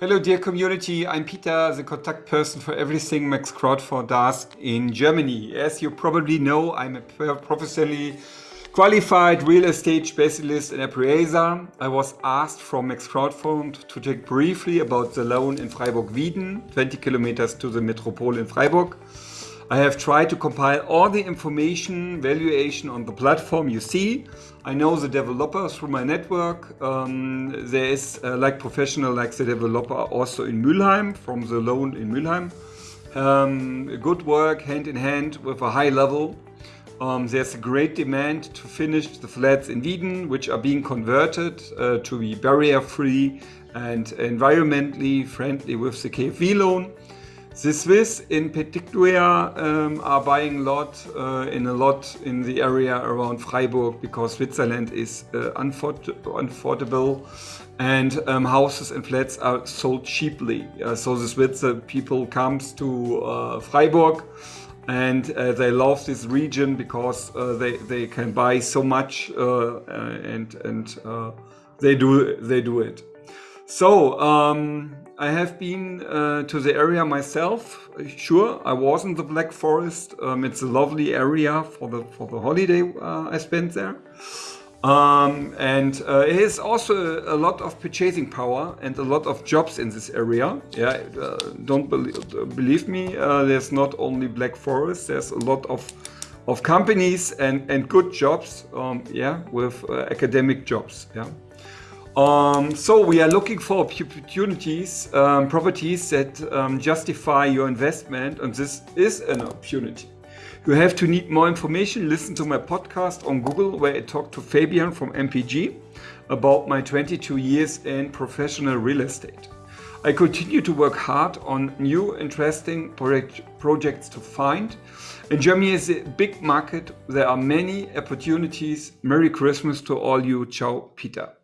Hello dear community, I'm Peter, the contact person for everything Max Crowdfund does in Germany. As you probably know, I'm a professionally qualified real estate specialist and appraiser. I was asked from Max Crowdfund to talk briefly about the loan in Freiburg-Wieden, 20 kilometers to the metropole in Freiburg. I have tried to compile all the information, valuation on the platform you see. I know the developer through my network. Um, there is uh, like professional like the developer also in Mülheim from the loan in Mülheim. Um, good work hand in hand with a high level. Um, there's a great demand to finish the flats in Wieden, which are being converted uh, to be barrier free and environmentally friendly with the KfW loan. The Swiss in particular um, are buying a lot uh, in a lot in the area around Freiburg because Switzerland is uh, unaffordable and um, houses and flats are sold cheaply. Uh, so the Swiss people comes to uh, Freiburg and uh, they love this region because uh, they, they can buy so much and, and they, do, they do it. So, um, I have been uh, to the area myself. Sure, I was in the Black Forest. Um, it's a lovely area for the for the holiday uh, I spent there. Um, and uh, it has also a lot of purchasing power and a lot of jobs in this area. Yeah, uh, don't believe, believe me, uh, there's not only Black Forest, there's a lot of of companies and, and good jobs, um, yeah, with uh, academic jobs, yeah. Um, so we are looking for opportunities, um, properties that um, justify your investment and this is an opportunity. You have to need more information, listen to my podcast on Google where I talked to Fabian from MPG about my 22 years in professional real estate. I continue to work hard on new interesting project, projects to find. And Germany is a big market. There are many opportunities. Merry Christmas to all you. Ciao, Peter.